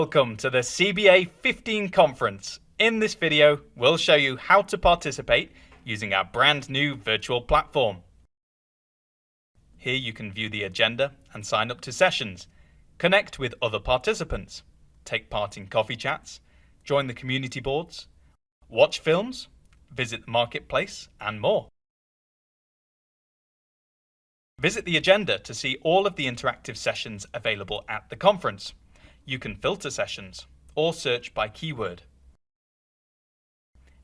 Welcome to the CBA 15 conference. In this video, we'll show you how to participate using our brand new virtual platform. Here you can view the agenda and sign up to sessions, connect with other participants, take part in coffee chats, join the community boards, watch films, visit the marketplace, and more. Visit the agenda to see all of the interactive sessions available at the conference. You can filter sessions or search by keyword.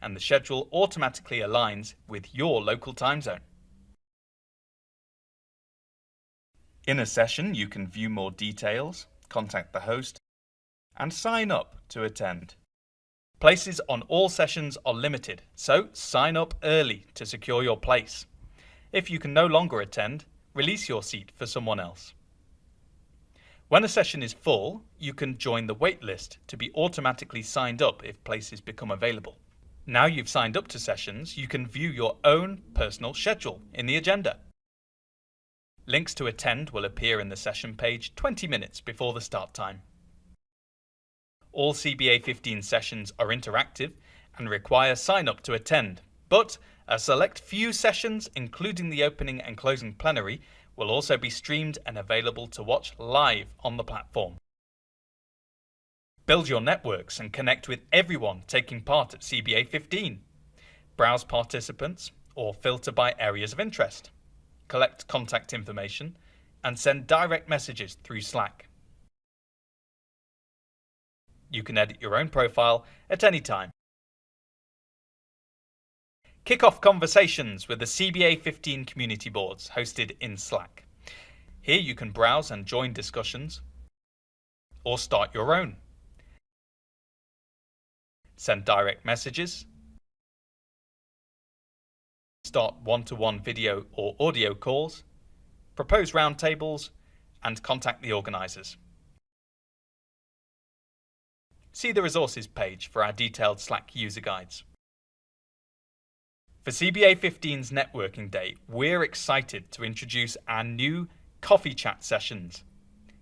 And the schedule automatically aligns with your local time zone. In a session, you can view more details, contact the host, and sign up to attend. Places on all sessions are limited, so sign up early to secure your place. If you can no longer attend, release your seat for someone else. When a session is full, you can join the waitlist to be automatically signed up if places become available. Now you've signed up to sessions, you can view your own personal schedule in the agenda. Links to attend will appear in the session page 20 minutes before the start time. All CBA 15 sessions are interactive and require sign up to attend, but a select few sessions, including the opening and closing plenary, will also be streamed and available to watch live on the platform. Build your networks and connect with everyone taking part at CBA 15. Browse participants or filter by areas of interest. Collect contact information and send direct messages through Slack. You can edit your own profile at any time Kick off conversations with the CBA 15 community boards hosted in Slack. Here you can browse and join discussions or start your own. Send direct messages, start one-to-one -one video or audio calls, propose roundtables, and contact the organisers. See the resources page for our detailed Slack user guides. For CBA 15's Networking Day, we're excited to introduce our new coffee chat sessions.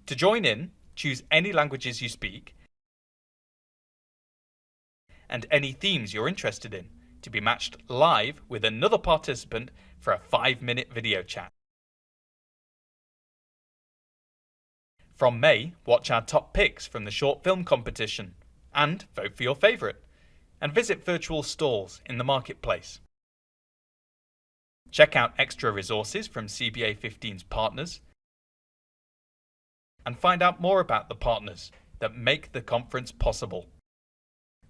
To join in, choose any languages you speak and any themes you're interested in to be matched live with another participant for a five minute video chat. From May, watch our top picks from the short film competition and vote for your favourite. And visit virtual stalls in the marketplace. Check out extra resources from CBA 15's partners and find out more about the partners that make the conference possible.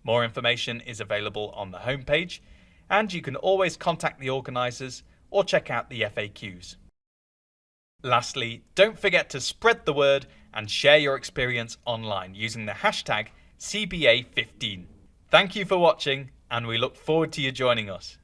More information is available on the homepage and you can always contact the organisers or check out the FAQs. Lastly, don't forget to spread the word and share your experience online using the hashtag CBA15. Thank you for watching and we look forward to you joining us.